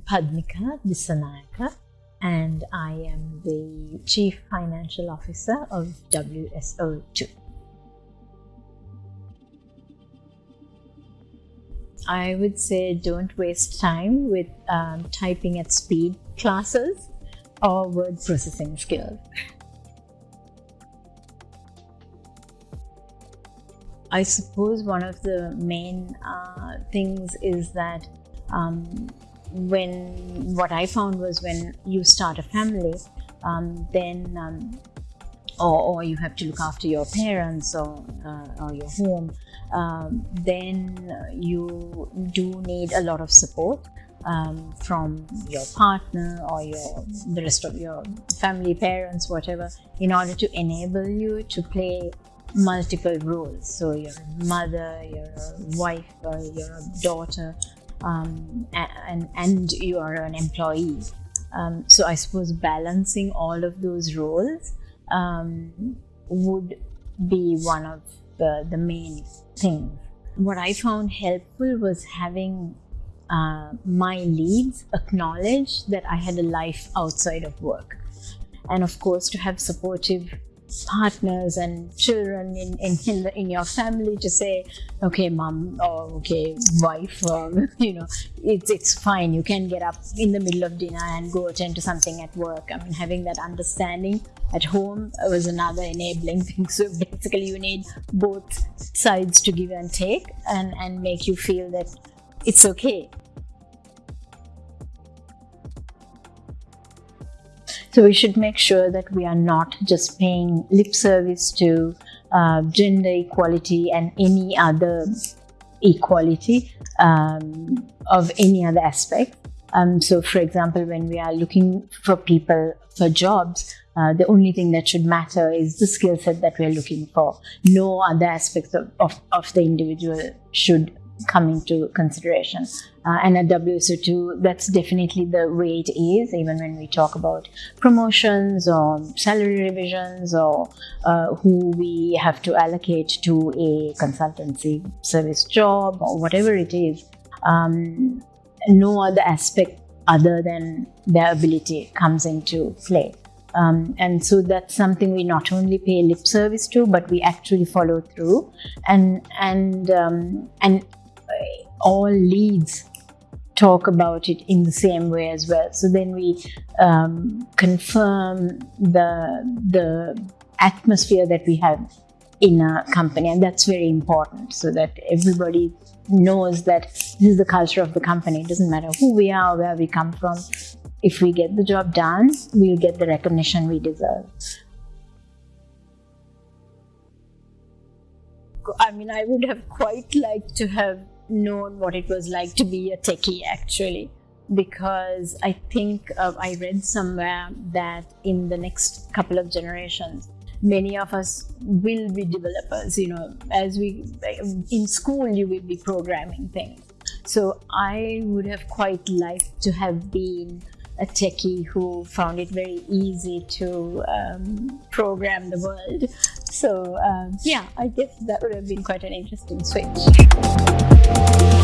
Padmika Dissanayake and I am the Chief Financial Officer of WSO2. I would say don't waste time with um, typing at speed classes or word processing skills. I suppose one of the main uh, things is that um, when what I found was when you start a family, um, then um, or, or, you have to look after your parents or, uh, or your home, um, then you do need a lot of support um, from your partner or your the rest of your family, parents, whatever, in order to enable you to play multiple roles. So you're a mother, you're a wife, or you're a daughter, um, and and you are an employee. Um, so I suppose balancing all of those roles um, would be one of the, the main things. What I found helpful was having uh, my leads acknowledge that I had a life outside of work. And of course, to have supportive partners and children in, in, in, the, in your family to say, okay, mom, or okay, wife, you know, it's, it's fine. You can get up in the middle of dinner and go attend to something at work. I mean, having that understanding at home was another enabling thing. So basically, you need both sides to give and take and, and make you feel that it's okay So we should make sure that we are not just paying lip service to uh, gender equality and any other equality um, of any other aspect. Um, so, for example, when we are looking for people for jobs, uh, the only thing that should matter is the skill set that we're looking for. No other aspects of, of, of the individual should come into consideration. Uh, and at WSO2, that's definitely the way it is, even when we talk about promotions or salary revisions or uh, who we have to allocate to a consultancy service job or whatever it is. Um, no other aspect other than their ability comes into play. Um, and so that's something we not only pay lip service to, but we actually follow through and and um, and all leads talk about it in the same way as well. So then we um, confirm the the atmosphere that we have in a company, and that's very important, so that everybody knows that this is the culture of the company. It doesn't matter who we are, where we come from. If we get the job done, we'll get the recognition we deserve. I mean, I would have quite liked to have known what it was like to be a techie actually because I think uh, I read somewhere that in the next couple of generations, many of us will be developers. You know, as we in school, you will be programming things. So I would have quite liked to have been a techie who found it very easy to um, program the world. So um, yeah, I guess that would have been quite an interesting switch. Thank you.